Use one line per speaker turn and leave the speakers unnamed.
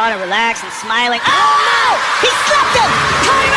Connor relaxed and smiling. Oh no! He slipped him!